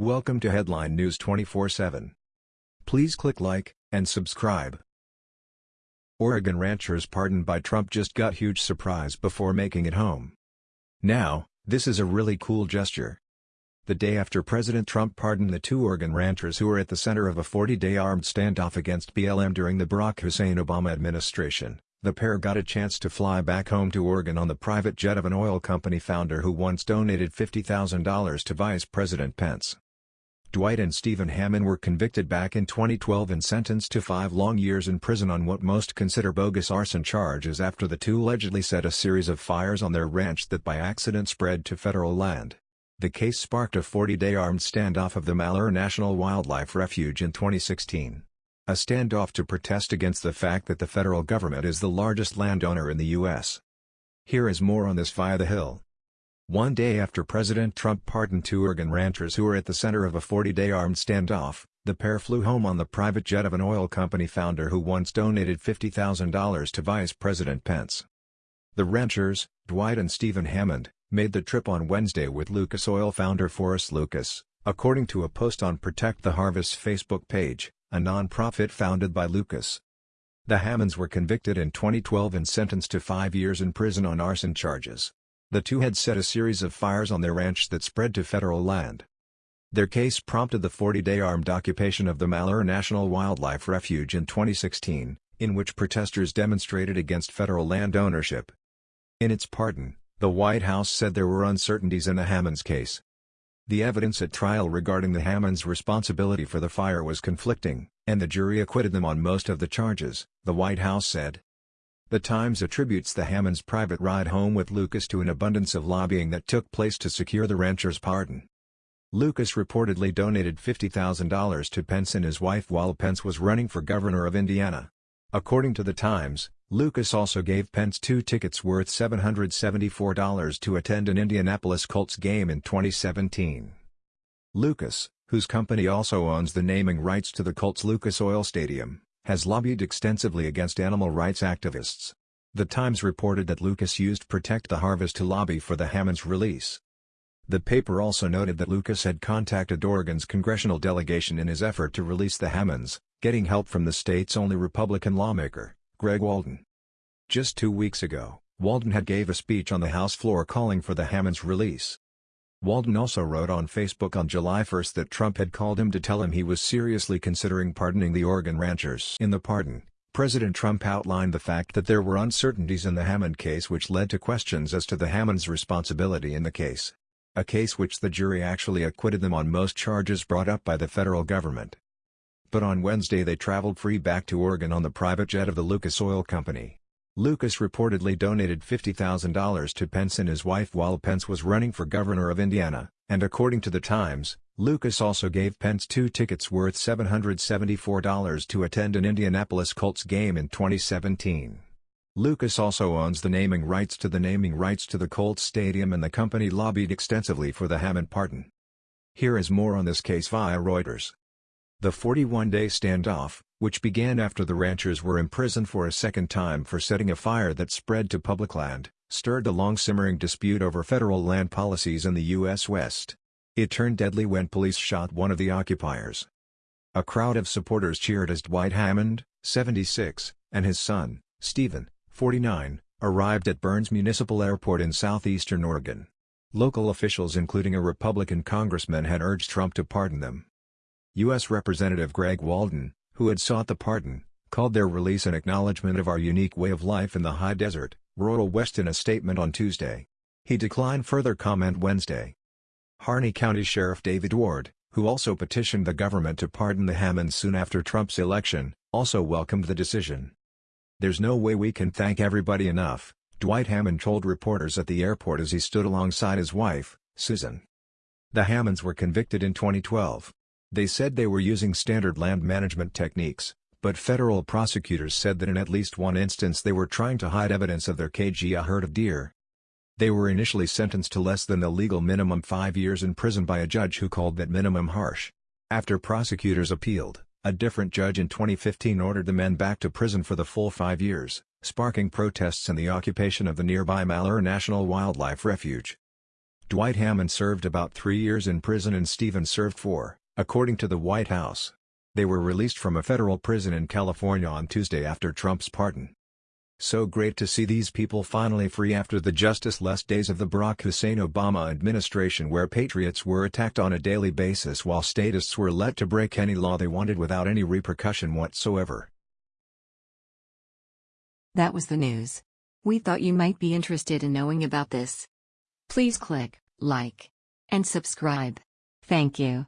Welcome to Headline News 24/7. Please click like and subscribe. Oregon ranchers pardoned by Trump just got huge surprise before making it home. Now, this is a really cool gesture. The day after President Trump pardoned the two Oregon ranchers who were at the center of a 40-day armed standoff against BLM during the Barack Hussein Obama administration, the pair got a chance to fly back home to Oregon on the private jet of an oil company founder who once donated $50,000 to Vice President Pence. Dwight and Stephen Hammond were convicted back in 2012 and sentenced to five long years in prison on what most consider bogus arson charges after the two allegedly set a series of fires on their ranch that by accident spread to federal land. The case sparked a 40-day armed standoff of the Malheur National Wildlife Refuge in 2016. A standoff to protest against the fact that the federal government is the largest landowner in the U.S. Here is more on this via The Hill. One day after President Trump pardoned two Oregon ranchers who were at the center of a 40-day armed standoff, the pair flew home on the private jet of an oil company founder who once donated $50,000 to Vice President Pence. The ranchers, Dwight and Stephen Hammond, made the trip on Wednesday with Lucas Oil founder Forrest Lucas, according to a post on Protect the Harvest Facebook page, a non-profit founded by Lucas. The Hammonds were convicted in 2012 and sentenced to five years in prison on arson charges. The two had set a series of fires on their ranch that spread to federal land. Their case prompted the 40-day armed occupation of the Malheur National Wildlife Refuge in 2016, in which protesters demonstrated against federal land ownership. In its pardon, the White House said there were uncertainties in the Hammonds case. The evidence at trial regarding the Hammonds' responsibility for the fire was conflicting, and the jury acquitted them on most of the charges, the White House said. The Times attributes the Hammonds' private ride home with Lucas to an abundance of lobbying that took place to secure the rancher's pardon. Lucas reportedly donated $50,000 to Pence and his wife while Pence was running for governor of Indiana. According to the Times, Lucas also gave Pence two tickets worth $774 to attend an Indianapolis Colts game in 2017. Lucas, whose company also owns the naming rights to the Colts Lucas Oil Stadium, has lobbied extensively against animal rights activists. The Times reported that Lucas used Protect the Harvest to lobby for the Hammonds release. The paper also noted that Lucas had contacted Oregon's congressional delegation in his effort to release the Hammonds, getting help from the state's only Republican lawmaker. Greg Walden. Just two weeks ago, Walden had gave a speech on the House floor calling for the Hammonds release. Walden also wrote on Facebook on July 1 that Trump had called him to tell him he was seriously considering pardoning the Oregon ranchers. In the pardon, President Trump outlined the fact that there were uncertainties in the Hammond case which led to questions as to the Hammonds' responsibility in the case. A case which the jury actually acquitted them on most charges brought up by the federal government but on Wednesday they traveled free back to Oregon on the private jet of the Lucas Oil Company. Lucas reportedly donated $50,000 to Pence and his wife while Pence was running for governor of Indiana, and according to The Times, Lucas also gave Pence two tickets worth $774 to attend an Indianapolis Colts game in 2017. Lucas also owns the naming rights to the naming rights to the Colts Stadium and the company lobbied extensively for the Hammond pardon. Here is more on this case via Reuters. The 41-day standoff, which began after the ranchers were imprisoned for a second time for setting a fire that spread to public land, stirred a long-simmering dispute over federal land policies in the U.S. West. It turned deadly when police shot one of the occupiers. A crowd of supporters cheered as Dwight Hammond, 76, and his son, Stephen, 49, arrived at Burns Municipal Airport in southeastern Oregon. Local officials including a Republican congressman had urged Trump to pardon them. U.S. Representative Greg Walden, who had sought the pardon, called their release an acknowledgement of our unique way of life in the high desert, rural West in a statement on Tuesday. He declined further comment Wednesday. Harney County Sheriff David Ward, who also petitioned the government to pardon the Hammonds soon after Trump's election, also welcomed the decision. There's no way we can thank everybody enough, Dwight Hammond told reporters at the airport as he stood alongside his wife, Susan. The Hammonds were convicted in 2012. They said they were using standard land management techniques, but federal prosecutors said that in at least one instance they were trying to hide evidence of their cagey a herd of deer. They were initially sentenced to less than the legal minimum five years in prison by a judge who called that minimum harsh. After prosecutors appealed, a different judge in 2015 ordered the men back to prison for the full five years, sparking protests and the occupation of the nearby Malheur National Wildlife Refuge. Dwight Hammond served about three years in prison and Stevens served four, according to the White House. They were released from a federal prison in California on Tuesday after Trump's pardon. So great to see these people finally free after the justice-less days of the Barack Hussein Obama administration where patriots were attacked on a daily basis while statists were let to break any law they wanted without any repercussion whatsoever. That was the news. We thought you might be interested in knowing about this. Please click like and subscribe. Thank you.